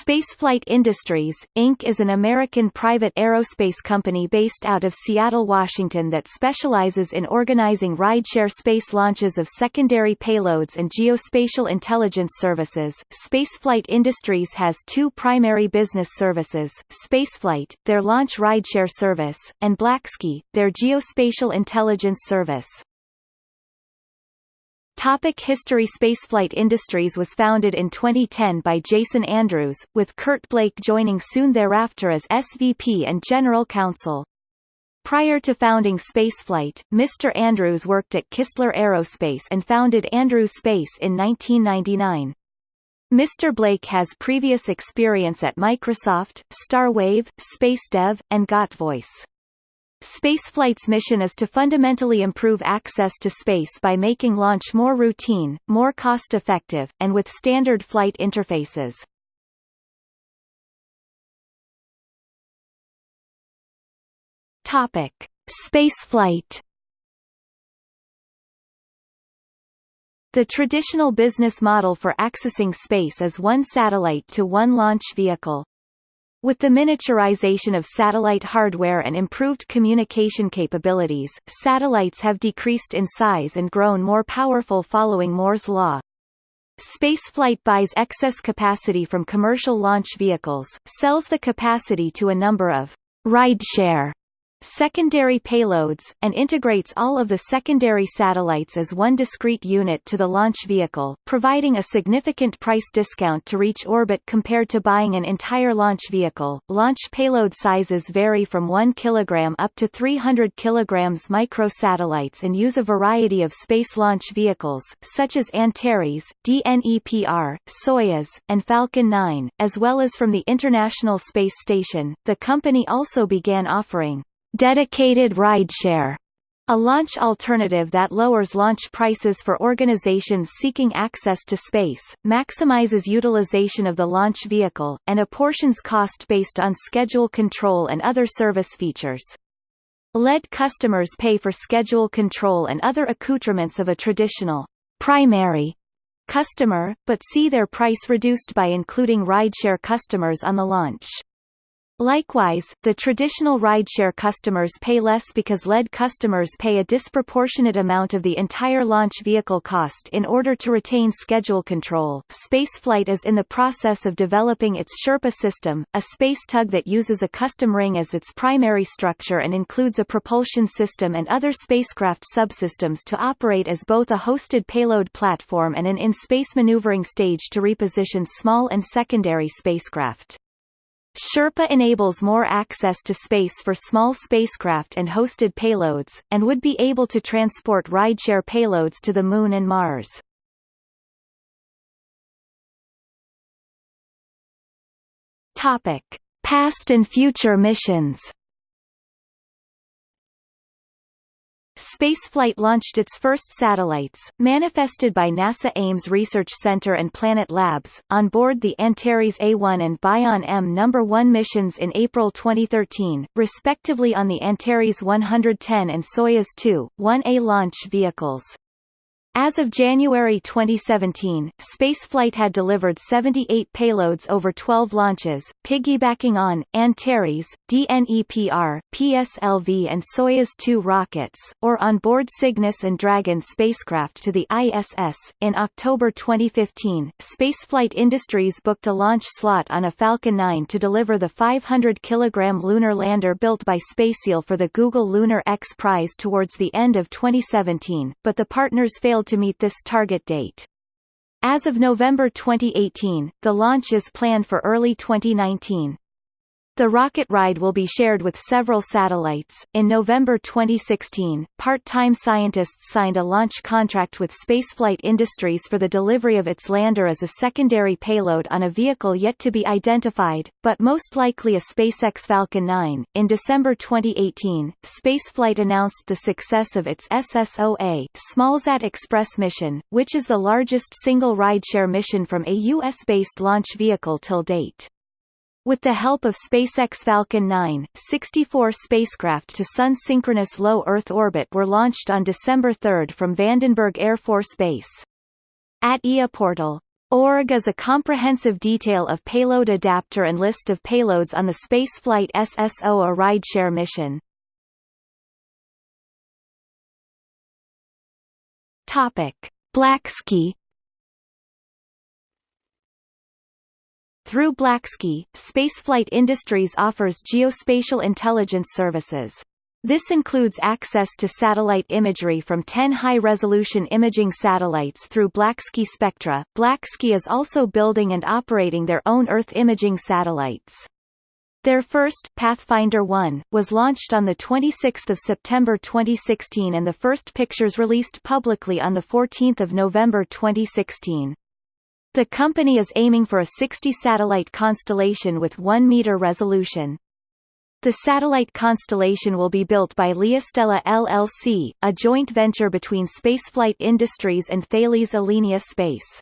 Spaceflight Industries, Inc. is an American private aerospace company based out of Seattle, Washington that specializes in organizing rideshare space launches of secondary payloads and geospatial intelligence services. Spaceflight Industries has two primary business services, Spaceflight, their launch rideshare service, and Blacksky, their geospatial intelligence service. Topic History Spaceflight Industries was founded in 2010 by Jason Andrews, with Kurt Blake joining soon thereafter as SVP and General Counsel. Prior to founding Spaceflight, Mr. Andrews worked at Kistler Aerospace and founded Andrews Space in 1999. Mr. Blake has previous experience at Microsoft, Starwave, SpaceDev, and GotVoice. Spaceflight's mission is to fundamentally improve access to space by making launch more routine, more cost-effective, and with standard flight interfaces. Topic: Spaceflight. The traditional business model for accessing space is one satellite to one launch vehicle. With the miniaturization of satellite hardware and improved communication capabilities, satellites have decreased in size and grown more powerful following Moore's law. Spaceflight buys excess capacity from commercial launch vehicles, sells the capacity to a number of rideshare secondary payloads, and integrates all of the secondary satellites as one discrete unit to the launch vehicle, providing a significant price discount to reach orbit compared to buying an entire launch vehicle. Launch payload sizes vary from 1 kg up to 300 kg microsatellites and use a variety of space launch vehicles, such as Antares, DNEPR, Soyuz, and Falcon 9, as well as from the International Space Station. The company also began offering Dedicated rideshare a launch alternative that lowers launch prices for organizations seeking access to space, maximizes utilization of the launch vehicle, and apportions cost based on schedule control and other service features. LED customers pay for schedule control and other accoutrements of a traditional primary customer, but see their price reduced by including rideshare customers on the launch. Likewise, the traditional rideshare customers pay less because LED customers pay a disproportionate amount of the entire launch vehicle cost in order to retain schedule control. Spaceflight is in the process of developing its Sherpa system, a space tug that uses a custom ring as its primary structure and includes a propulsion system and other spacecraft subsystems to operate as both a hosted payload platform and an in-space maneuvering stage to reposition small and secondary spacecraft. Sherpa enables more access to space for small spacecraft and hosted payloads, and would be able to transport rideshare payloads to the Moon and Mars. Topic. Past and future missions Spaceflight launched its first satellites, manifested by NASA Ames Research Center and Planet Labs, on board the Antares A1 and Bion M No. 1 missions in April 2013, respectively on the Antares 110 and Soyuz 2, 1A launch vehicles. As of January 2017, spaceflight had delivered 78 payloads over 12 launches, piggybacking on, Antares, DNEPR, PSLV and Soyuz 2 rockets, or on board Cygnus and Dragon spacecraft to the ISS. In October 2015, Spaceflight Industries booked a launch slot on a Falcon 9 to deliver the 500 kg lunar lander built by SpaceIL for the Google Lunar X Prize towards the end of 2017, but the partners failed failed to meet this target date. As of November 2018, the launch is planned for early 2019. The rocket ride will be shared with several satellites. In November 2016, part-time scientists signed a launch contract with Spaceflight Industries for the delivery of its lander as a secondary payload on a vehicle yet to be identified, but most likely a SpaceX Falcon 9. In December 2018, Spaceflight announced the success of its SSOA SmallSat Express mission, which is the largest single rideshare mission from a U.S.-based launch vehicle till date. With the help of SpaceX Falcon 9, 64 spacecraft to Sun-synchronous low Earth orbit were launched on December 3 from Vandenberg Air Force Base. At eoPortal, ORG is a comprehensive detail of payload adapter and list of payloads on the spaceflight SSO or rideshare mission. Topic: Blacksky Through Blacksky, Spaceflight Industries offers geospatial intelligence services. This includes access to satellite imagery from 10 high-resolution imaging satellites through Blacksky Spectra. Blacksky is also building and operating their own Earth imaging satellites. Their first, Pathfinder 1, was launched on 26 September 2016 and the first pictures released publicly on 14 November 2016. The company is aiming for a 60-satellite constellation with 1-meter resolution. The satellite constellation will be built by LeoStella LLC, a joint venture between Spaceflight Industries and Thales Alenia Space.